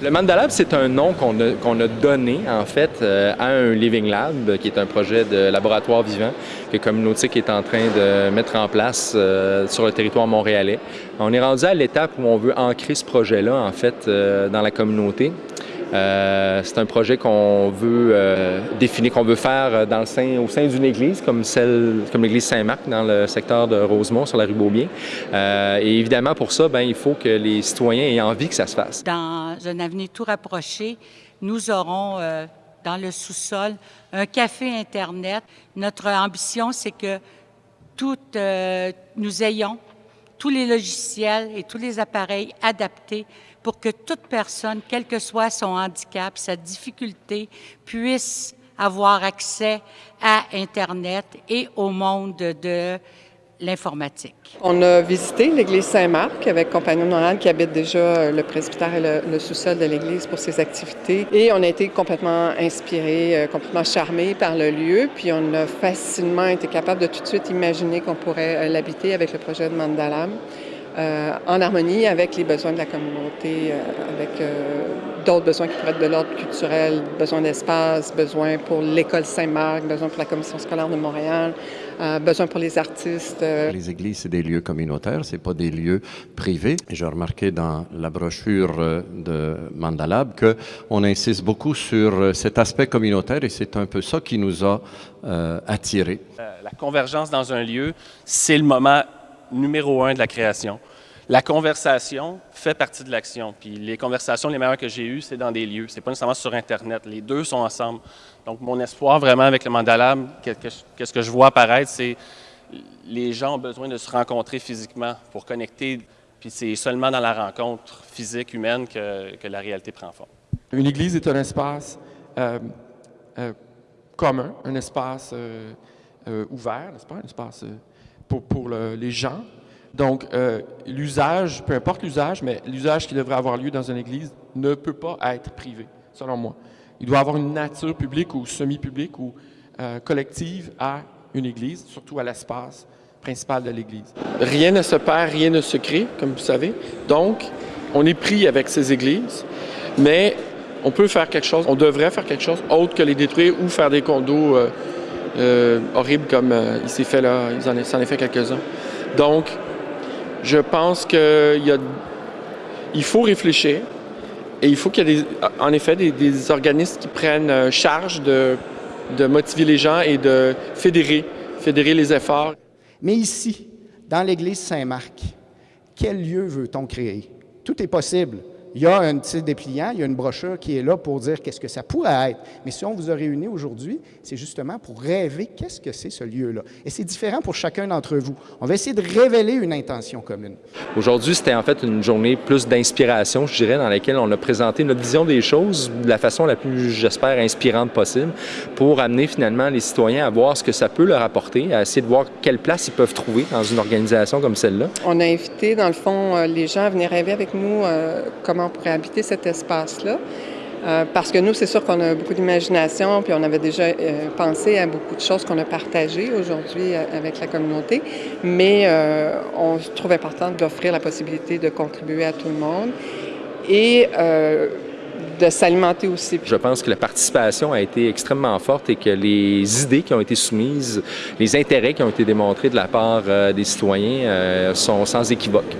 Le Mandalab, c'est un nom qu'on a, donné, en fait, euh, à un Living Lab, qui est un projet de laboratoire vivant que Communautique est en train de mettre en place euh, sur le territoire montréalais. On est rendu à l'étape où on veut ancrer ce projet-là, en fait, euh, dans la communauté. Euh, c'est un projet qu'on veut euh, définir, qu'on veut faire dans le sein, au sein d'une église, comme celle, comme l'église Saint-Marc dans le secteur de Rosemont, sur la rue Beaubien. Euh, et évidemment, pour ça, ben, il faut que les citoyens aient envie que ça se fasse. Dans un avenir tout rapproché, nous aurons euh, dans le sous-sol un café Internet. Notre ambition, c'est que toutes, euh, nous ayons tous les logiciels et tous les appareils adaptés pour que toute personne, quel que soit son handicap, sa difficulté, puisse avoir accès à Internet et au monde de l'informatique. On a visité l'église Saint-Marc avec Compagnon Noël qui habite déjà le presbytère et le, le sous-sol de l'église pour ses activités. Et on a été complètement inspirés, euh, complètement charmés par le lieu. Puis on a facilement été capable de tout de suite imaginer qu'on pourrait euh, l'habiter avec le projet de Mandalam. Euh, en harmonie avec les besoins de la communauté, euh, avec euh, d'autres besoins qui pourraient être de l'ordre culturel, besoin d'espace, besoin pour l'école Saint-Marc, besoin pour la commission scolaire de Montréal, euh, besoin pour les artistes. Les églises, c'est des lieux communautaires, c'est pas des lieux privés. J'ai remarqué dans la brochure de Mandalab que on insiste beaucoup sur cet aspect communautaire et c'est un peu ça qui nous a euh, attirés. La convergence dans un lieu, c'est le moment numéro un de la création. La conversation fait partie de l'action. Puis les conversations les meilleures que j'ai eues, c'est dans des lieux. C'est pas nécessairement sur Internet. Les deux sont ensemble. Donc mon espoir vraiment avec le Mandalab, qu'est-ce que je vois apparaître, c'est les gens ont besoin de se rencontrer physiquement pour connecter. Puis c'est seulement dans la rencontre physique humaine que, la réalité prend forme. Une église est un espace euh, euh, commun, un espace euh, ouvert, n'est-ce pas, un espace pour, pour le, les gens. Donc, euh, l'usage, peu importe l'usage, mais l'usage qui devrait avoir lieu dans une église ne peut pas être privé, selon moi. Il doit avoir une nature publique ou semi-publique ou euh, collective à une église, surtout à l'espace principal de l'église. Rien ne se perd, rien ne se crée, comme vous savez. Donc, on est pris avec ces églises, mais on peut faire quelque chose, on devrait faire quelque chose autre que les détruire ou faire des condos euh, horribles comme il s'est fait là, il s'en est, fait quelques-uns. Donc, je pense qu'il il faut réfléchir et il faut qu'il y ait des, en effet des, organismes qui prennent euh, charge de, de motiver les gens et de fédérer, fédérer les efforts. Mais ici, dans l'église Saint-Marc, quel lieu veut-on créer? Tout est possible. Il y a un petit dépliant, il y a une brochure qui est là pour dire qu'est-ce que ça pourrait être. Mais si on vous a réunis aujourd'hui, c'est justement pour rêver qu'est-ce que c'est ce lieu-là. Et c'est différent pour chacun d'entre vous. On va essayer de révéler une intention commune. Aujourd'hui, c'était en fait une journée plus d'inspiration, je dirais, dans laquelle on a présenté notre vision des choses de la façon la plus, j'espère, inspirante possible pour amener finalement les citoyens à voir ce que ça peut leur apporter, à essayer de voir quelle place ils peuvent trouver dans une organisation comme celle-là. On a invité, dans le fond, les gens à venir rêver avec nous euh, comme on pourrait habiter cet espace-là. Euh, parce que nous, c'est sûr qu'on a beaucoup d'imagination, puis on avait déjà euh, pensé à beaucoup de choses qu'on a partagées aujourd'hui euh, avec la communauté, mais euh, on trouve important d'offrir la possibilité de contribuer à tout le monde et de s'alimenter aussi. Je pense que la participation a été extrêmement forte et que les idées qui ont été soumises, les intérêts qui ont été démontrés de la part des citoyens sont sans équivoque.